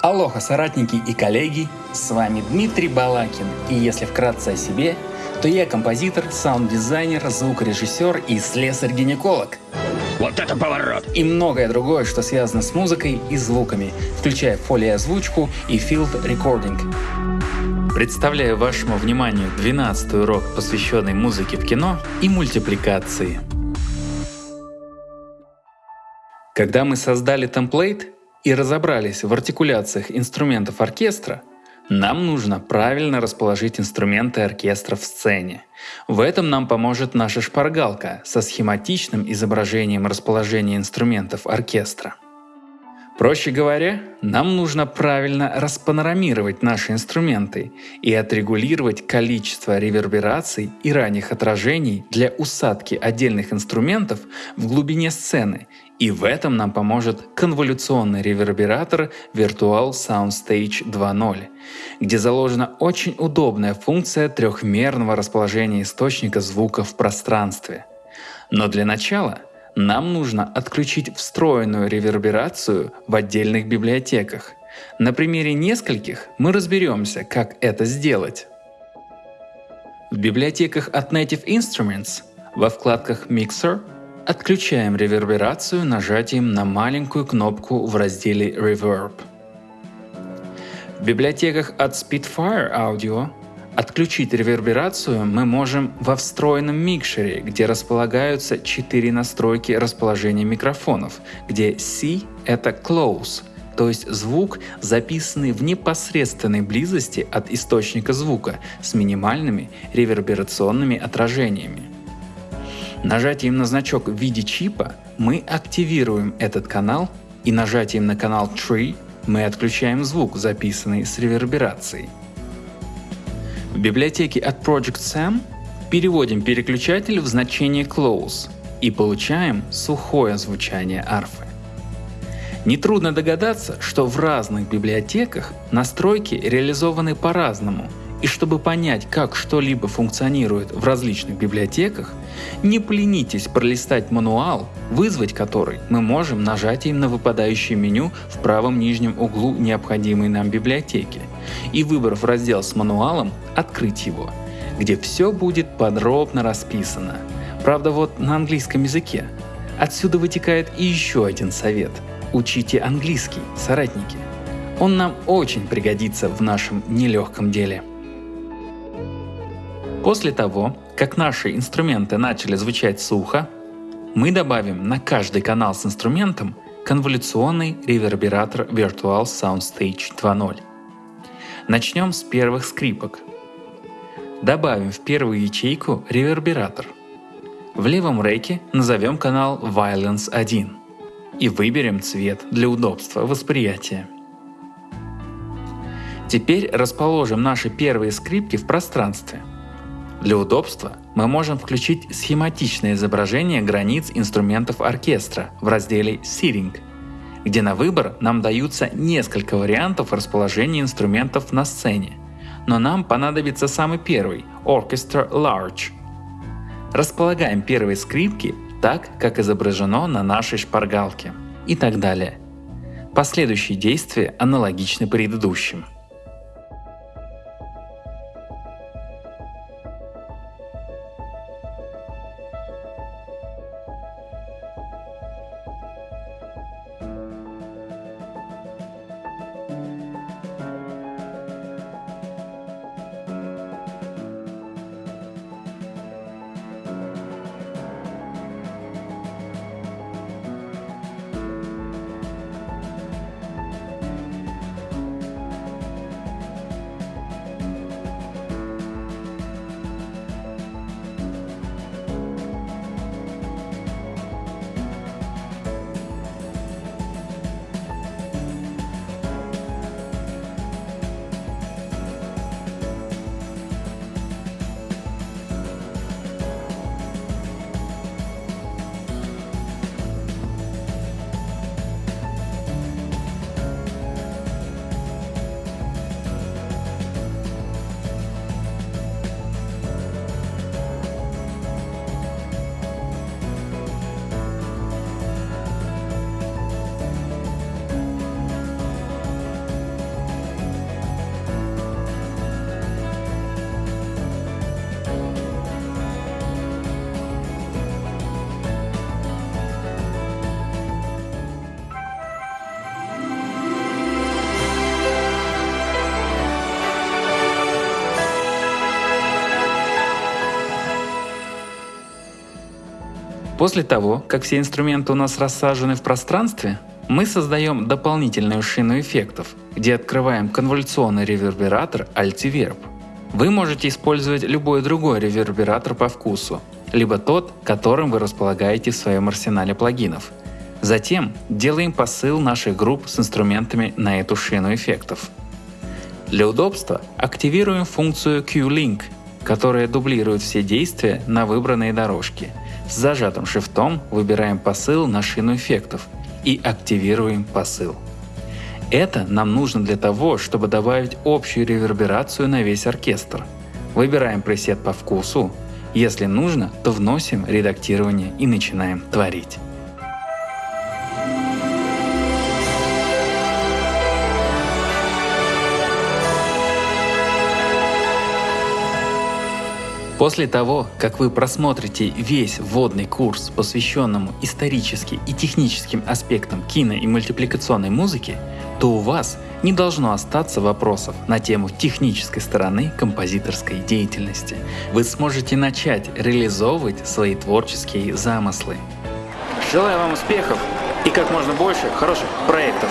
Алоха, соратники и коллеги, с вами Дмитрий Балакин, и если вкратце о себе, то я композитор, саунд-дизайнер, звукорежиссер и слесарь-гинеколог. Вот это поворот! И многое другое, что связано с музыкой и звуками, включая фолиозвучку и field recording. Представляю вашему вниманию 12 урок, посвященный музыке в кино и мультипликации. Когда мы создали темплейт и разобрались в артикуляциях инструментов оркестра, нам нужно правильно расположить инструменты оркестра в сцене. В этом нам поможет наша шпаргалка со схематичным изображением расположения инструментов оркестра. Проще говоря, нам нужно правильно распанорамировать наши инструменты и отрегулировать количество ревербераций и ранних отражений для усадки отдельных инструментов в глубине сцены и в этом нам поможет конволюционный ревербератор Virtual Soundstage 2.0, где заложена очень удобная функция трехмерного расположения источника звука в пространстве. Но для начала нам нужно отключить встроенную реверберацию в отдельных библиотеках. На примере нескольких мы разберемся, как это сделать. В библиотеках от Native Instruments во вкладках Mixer Отключаем реверберацию нажатием на маленькую кнопку в разделе Reverb. В библиотеках от Spitfire Audio отключить реверберацию мы можем во встроенном микшере, где располагаются четыре настройки расположения микрофонов, где C — это Close, то есть звук, записанный в непосредственной близости от источника звука с минимальными реверберационными отражениями. Нажатием на значок в виде чипа мы активируем этот канал и нажатием на канал Tree мы отключаем звук, записанный с реверберацией. В библиотеке от Project Sam переводим переключатель в значение Close и получаем сухое звучание арфы. Нетрудно догадаться, что в разных библиотеках настройки реализованы по-разному и чтобы понять, как что-либо функционирует в различных библиотеках, не поленитесь пролистать мануал, вызвать который мы можем нажатием на выпадающее меню в правом нижнем углу необходимой нам библиотеки и выбрав раздел с мануалом, открыть его, где все будет подробно расписано. Правда вот на английском языке. Отсюда вытекает и еще один совет. Учите английский, соратники. Он нам очень пригодится в нашем нелегком деле. После того, как наши инструменты начали звучать сухо, мы добавим на каждый канал с инструментом конволюционный ревербератор Virtual Soundstage 2.0. Начнем с первых скрипок. Добавим в первую ячейку ревербератор. В левом рейке назовем канал Violence 1 и выберем цвет для удобства восприятия. Теперь расположим наши первые скрипки в пространстве – для удобства мы можем включить схематичное изображение границ инструментов оркестра в разделе Seating, где на выбор нам даются несколько вариантов расположения инструментов на сцене, но нам понадобится самый первый – Orchestra Large. Располагаем первые скрипки так, как изображено на нашей шпаргалке и так далее. Последующие действия аналогичны предыдущим. После того, как все инструменты у нас рассажены в пространстве, мы создаем дополнительную шину эффектов, где открываем конволюционный ревербератор Altiverb. Вы можете использовать любой другой ревербератор по вкусу, либо тот, которым вы располагаете в своем арсенале плагинов. Затем делаем посыл наших групп с инструментами на эту шину эффектов. Для удобства активируем функцию Q-Link, которая дублирует все действия на выбранной дорожке. С зажатым шифтом выбираем посыл на шину эффектов и активируем посыл. Это нам нужно для того, чтобы добавить общую реверберацию на весь оркестр. Выбираем пресет по вкусу. Если нужно, то вносим редактирование и начинаем творить. После того, как вы просмотрите весь вводный курс, посвященному историческим и техническим аспектам кино и мультипликационной музыки, то у вас не должно остаться вопросов на тему технической стороны композиторской деятельности. Вы сможете начать реализовывать свои творческие замыслы. Желаю вам успехов и как можно больше хороших проектов.